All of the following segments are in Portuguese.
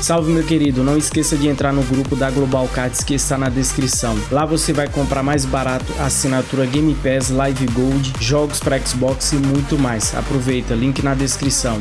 Salve meu querido, não esqueça de entrar no grupo da Global Cards que está na descrição. Lá você vai comprar mais barato assinatura Game Pass, Live Gold, jogos para Xbox e muito mais. Aproveita, link na descrição.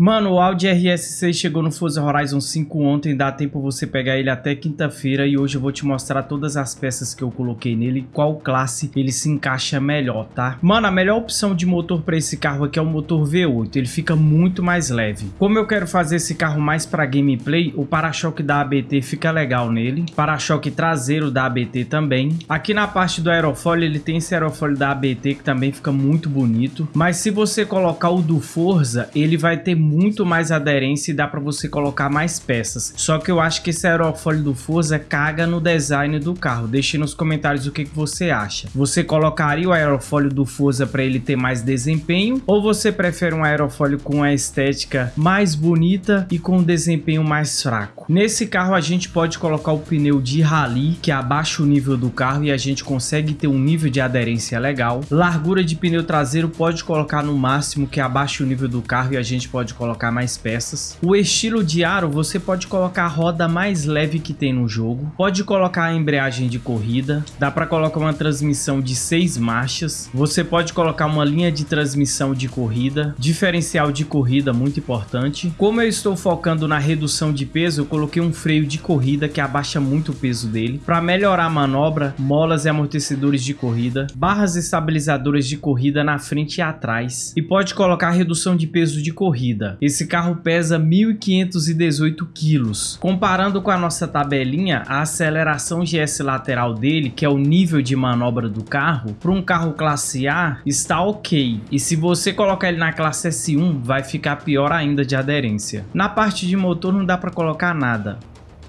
Mano, o Audi RS6 chegou no Forza Horizon 5 ontem, dá tempo você pegar ele até quinta-feira e hoje eu vou te mostrar todas as peças que eu coloquei nele, qual classe ele se encaixa melhor, tá? Mano, a melhor opção de motor para esse carro aqui é o motor V8, ele fica muito mais leve. Como eu quero fazer esse carro mais para gameplay, o para-choque da ABT fica legal nele, para-choque traseiro da ABT também. Aqui na parte do aerofólio ele tem esse aerofólio da ABT que também fica muito bonito, mas se você colocar o do Forza, ele vai ter muito mais aderência e dá para você colocar mais peças. Só que eu acho que esse aerofólio do Forza caga no design do carro. Deixe nos comentários o que, que você acha. Você colocaria o aerofólio do Forza para ele ter mais desempenho ou você prefere um aerofólio com a estética mais bonita e com um desempenho mais fraco? Nesse carro a gente pode colocar o pneu de rally que abaixa o nível do carro e a gente consegue ter um nível de aderência legal. Largura de pneu traseiro pode colocar no máximo que abaixa o nível do carro e a gente pode colocar mais peças. O estilo de aro, você pode colocar a roda mais leve que tem no jogo. Pode colocar a embreagem de corrida. Dá para colocar uma transmissão de seis marchas. Você pode colocar uma linha de transmissão de corrida. Diferencial de corrida, muito importante. Como eu estou focando na redução de peso, eu coloquei um freio de corrida que abaixa muito o peso dele. Para melhorar a manobra, molas e amortecedores de corrida. Barras estabilizadoras de corrida na frente e atrás. E pode colocar redução de peso de corrida. Esse carro pesa 1.518 quilos. Comparando com a nossa tabelinha, a aceleração GS lateral dele, que é o nível de manobra do carro, para um carro classe A está ok. E se você colocar ele na classe S1, vai ficar pior ainda de aderência. Na parte de motor não dá para colocar nada.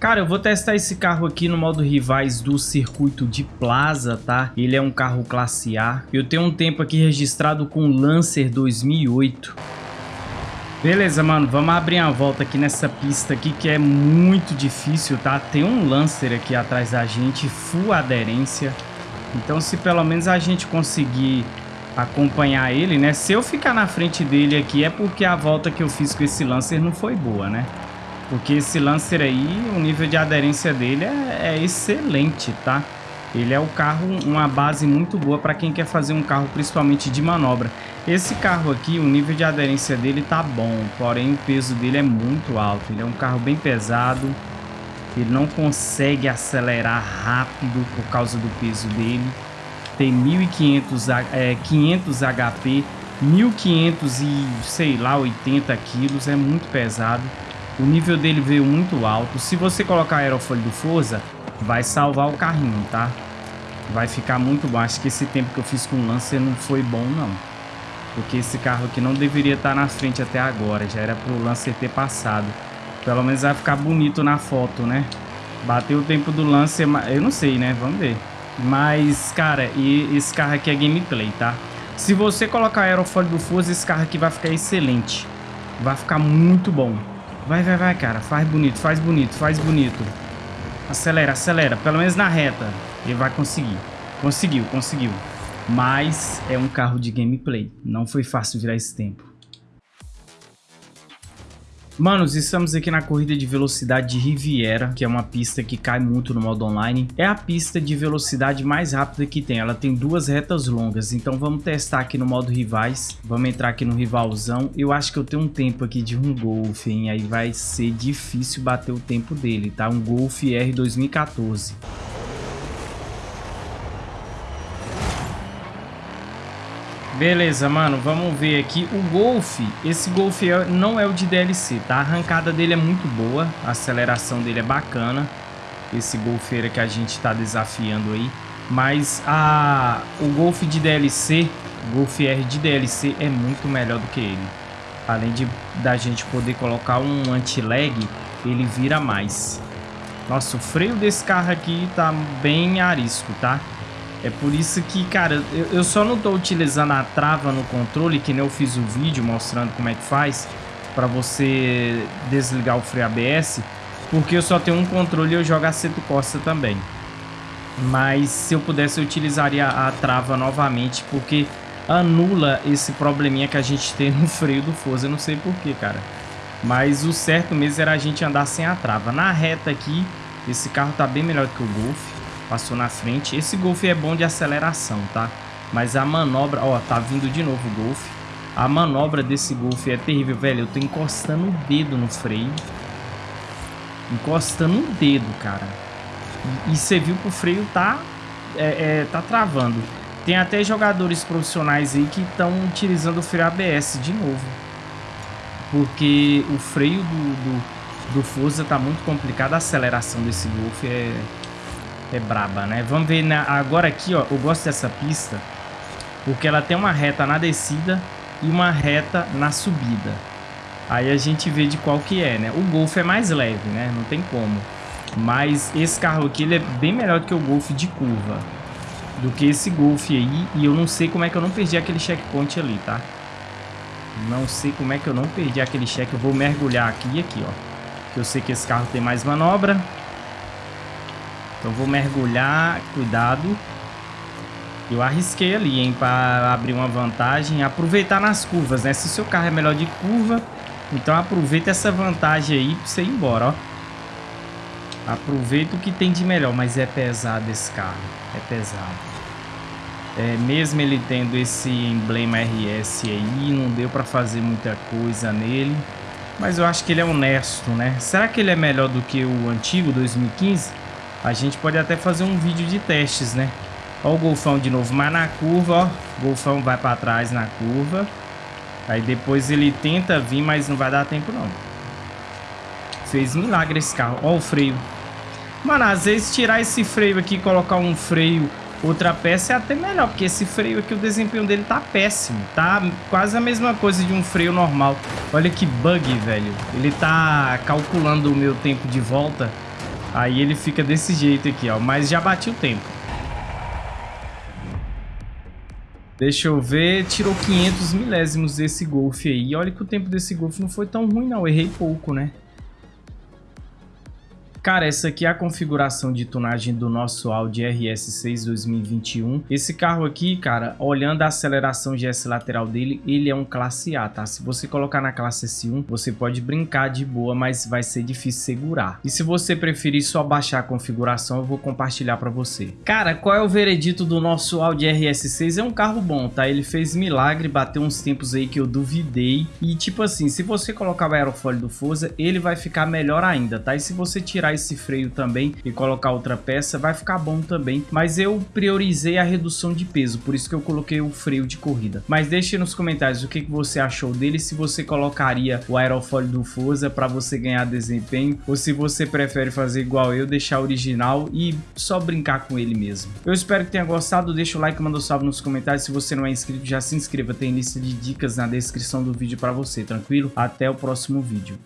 Cara, eu vou testar esse carro aqui no modo rivais do circuito de Plaza, tá? Ele é um carro classe A. Eu tenho um tempo aqui registrado com Lancer 2008. Beleza, mano, vamos abrir uma volta aqui nessa pista aqui que é muito difícil, tá? Tem um Lancer aqui atrás da gente, full aderência. Então se pelo menos a gente conseguir acompanhar ele, né? Se eu ficar na frente dele aqui é porque a volta que eu fiz com esse Lancer não foi boa, né? Porque esse Lancer aí, o nível de aderência dele é, é excelente, tá? Ele é o carro, uma base muito boa para quem quer fazer um carro principalmente de manobra. Esse carro aqui, o nível de aderência dele tá bom, porém o peso dele é muito alto. Ele é um carro bem pesado, ele não consegue acelerar rápido por causa do peso dele. Tem 1500 é, 500 HP, 1500 e sei lá 80 quilos, é muito pesado. O nível dele veio muito alto. Se você colocar aerofólio do Forza, vai salvar o carrinho, tá? Vai ficar muito bom. Acho que esse tempo que eu fiz com o Lancer não foi bom, não. Porque esse carro aqui não deveria estar na frente até agora. Já era pro Lancer ter passado. Pelo menos vai ficar bonito na foto, né? Bateu o tempo do Lancer, eu não sei, né? Vamos ver. Mas, cara, e esse carro aqui é gameplay, tá? Se você colocar aerofólio do Forza, esse carro aqui vai ficar excelente. Vai ficar muito bom. Vai, vai, vai, cara. Faz bonito, faz bonito, faz bonito. Acelera, acelera. Pelo menos na reta. Ele vai conseguir. Conseguiu, conseguiu. Mas é um carro de gameplay. Não foi fácil virar esse tempo. Manos, estamos aqui na corrida de velocidade de Riviera, que é uma pista que cai muito no modo online. É a pista de velocidade mais rápida que tem, ela tem duas retas longas, então vamos testar aqui no modo rivais. Vamos entrar aqui no rivalzão. Eu acho que eu tenho um tempo aqui de um Golf, hein? Aí vai ser difícil bater o tempo dele, tá? Um Golf R 2014. Beleza, mano, vamos ver aqui. O Golf, esse Golf é, não é o de DLC, tá? A arrancada dele é muito boa, a aceleração dele é bacana. Esse Golfeira que a gente tá desafiando aí. Mas a, o Golf de DLC, Golf R de DLC é muito melhor do que ele. Além de da gente poder colocar um anti-lag, ele vira mais. Nossa, o freio desse carro aqui tá bem arisco, tá? É por isso que, cara, eu, eu só não tô utilizando a trava no controle, que nem eu fiz o vídeo mostrando como é que faz para você desligar o freio ABS, porque eu só tenho um controle e eu jogo aceto costa também. Mas se eu pudesse eu utilizaria a trava novamente, porque anula esse probleminha que a gente tem no freio do Forza, eu não sei porquê, cara. Mas o certo mesmo era a gente andar sem a trava. Na reta aqui, esse carro tá bem melhor que o Golf. Passou na frente. Esse Golf é bom de aceleração, tá? Mas a manobra... Ó, tá vindo de novo o Golf. A manobra desse Golf é terrível, velho. Eu tô encostando o dedo no freio. Encostando o dedo, cara. E, você viu que o freio tá, é, é, tá travando. Tem até jogadores profissionais aí que estão utilizando o freio ABS de novo. Porque o freio do, do, do Forza tá muito complicado. A aceleração desse Golf é, é braba, né? Vamos ver na, agora aqui, ó. Eu gosto dessa pista porque ela tem uma reta na descida e uma reta na subida. Aí a gente vê de qual que é, né? O Golf é mais leve, né? Não tem como. Mas esse carro aqui ele é bem melhor do que o Golf de curva. Do que esse Golf aí. E eu não sei como é que eu não perdi aquele checkpoint ali, tá? Não sei como é que eu não perdi aquele check. Eu vou mergulhar aqui e aqui, ó. Que eu sei que esse carro tem mais manobra. Então vou mergulhar. Cuidado. Eu arrisquei ali, hein, para abrir uma vantagem. Aproveitar nas curvas, né? Se o seu carro é melhor de curva, então aproveita essa vantagem aí para você ir embora, ó. Aproveita o que tem de melhor, mas é pesado esse carro. É pesado. É, mesmo ele tendo esse emblema RS aí, não deu para fazer muita coisa nele. Mas eu acho que ele é honesto, né? Será que ele é melhor do que o antigo 2015? A gente pode até fazer um vídeo de testes, né? Ó o golfão de novo, mas na curva, ó. Golfão vai para trás na curva. Aí depois ele tenta vir, mas não vai dar tempo não. Fez milagre esse carro. Ó o freio. Mano, às vezes tirar esse freio aqui e colocar um freio, outra peça é até melhor. Porque esse freio aqui, o desempenho dele tá péssimo. Tá quase a mesma coisa de um freio normal. Olha que bug, velho. Ele tá calculando o meu tempo de volta. Aí ele fica desse jeito aqui, ó. Mas já bati o tempo. Deixa eu ver, tirou 500 milésimos desse Golf aí. Olha que o tempo desse Golf não foi tão ruim não, errei pouco, né? Cara, essa aqui é a configuração de tunagem do nosso Audi RS6 2021. Esse carro aqui, cara, olhando a aceleração GS lateral dele, ele é um classe A, tá? Se você colocar na classe S1, você pode brincar de boa, mas vai ser difícil segurar. E se você preferir só baixar a configuração, eu vou compartilhar para você. Cara, qual é o veredito do nosso Audi RS6? É um carro bom, tá? Ele fez milagre, bateu uns tempos aí que eu duvidei. E tipo assim, se você colocar o aerofólio do Forza, ele vai ficar melhor ainda, tá? E se você esse freio também e colocar outra peça, vai ficar bom também. Mas eu priorizei a redução de peso, por isso que eu coloquei o freio de corrida. Mas deixe nos comentários o que, que você achou dele, se você colocaria o aerofólio do Forza para você ganhar desempenho, ou se você prefere fazer igual eu, deixar original e só brincar com ele mesmo. Eu espero que tenha gostado, deixa o like, manda um salve nos comentários, se você não é inscrito já se inscreva, tem lista de dicas na descrição do vídeo para você, tranquilo? Até o próximo vídeo.